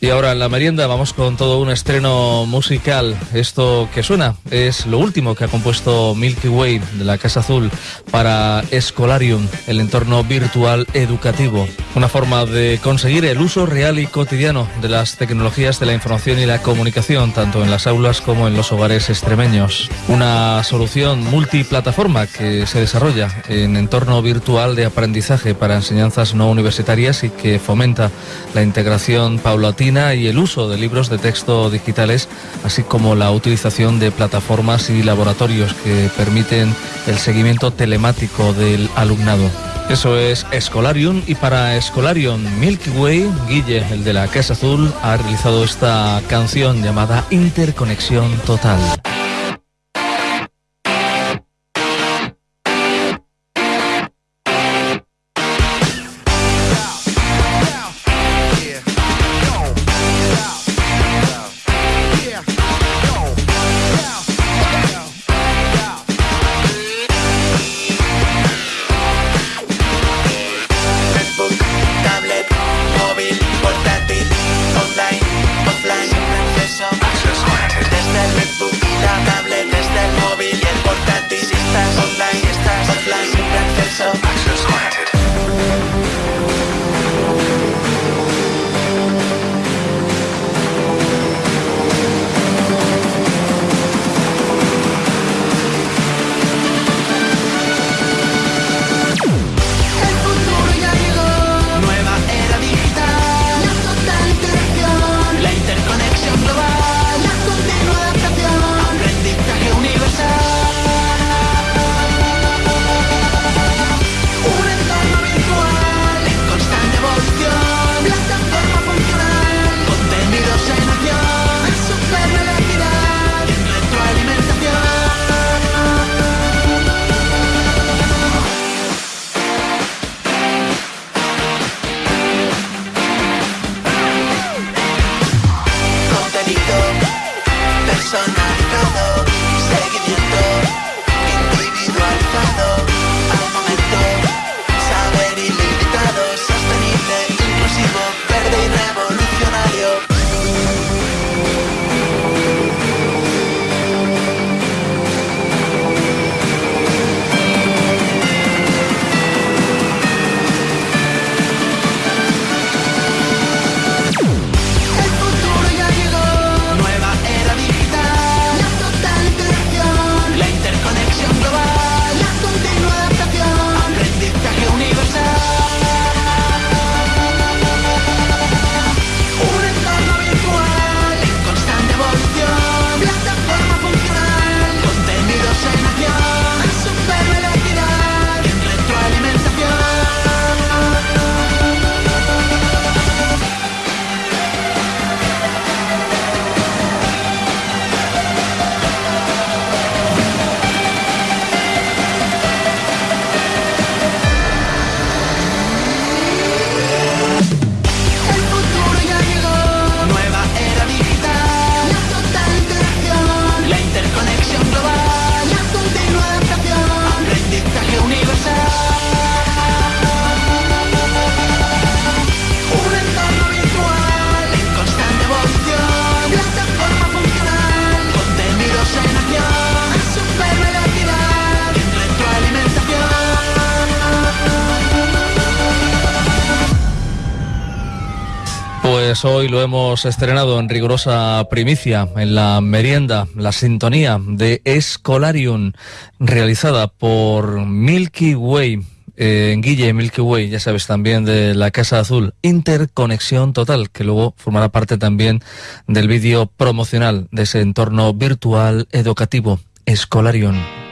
Y ahora en la merienda vamos con todo un estreno musical. Esto que suena es lo último que ha compuesto Milky Way de la Casa Azul para Escolarium, el entorno virtual educativo. Una forma de conseguir el uso real y cotidiano de las tecnologías de la información y la comunicación, tanto en las aulas como en los hogares extremeños. Una solución multiplataforma que se desarrolla en entorno virtual de aprendizaje para enseñanzas no universitarias y que fomenta la integración paulatina y el uso de libros de texto digitales, así como la utilización de plataformas y laboratorios que permiten el seguimiento telemático del alumnado. Eso es Escolarium y para Escolarium Milky Way, Guille, el de la Casa Azul, ha realizado esta canción llamada Interconexión Total. Pues hoy lo hemos estrenado en rigurosa primicia en la merienda, la sintonía de Escolarium, realizada por Milky Way. Eh, Guille Milky Way, ya sabes, también de la Casa Azul, Interconexión Total, que luego formará parte también del vídeo promocional de ese entorno virtual educativo, Escolarium.